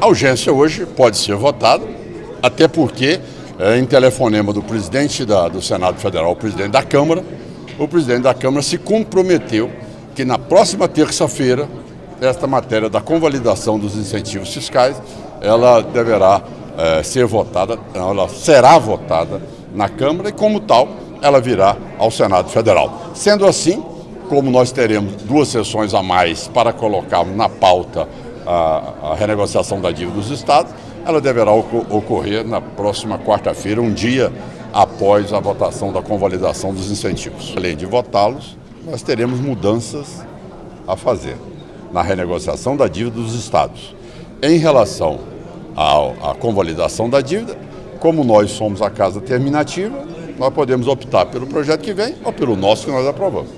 A urgência hoje pode ser votada, até porque, é, em telefonema do presidente da, do Senado Federal, o presidente da Câmara, o presidente da Câmara se comprometeu que na próxima terça-feira, esta matéria da convalidação dos incentivos fiscais, ela deverá é, ser votada, ela será votada na Câmara e, como tal, ela virá ao Senado Federal. Sendo assim, como nós teremos duas sessões a mais para colocar na pauta a, a renegociação da dívida dos estados, ela deverá ocorrer na próxima quarta-feira, um dia após a votação da convalidação dos incentivos. Além de votá-los, nós teremos mudanças a fazer na renegociação da dívida dos estados. Em relação à convalidação da dívida, como nós somos a casa terminativa, nós podemos optar pelo projeto que vem ou pelo nosso que nós aprovamos.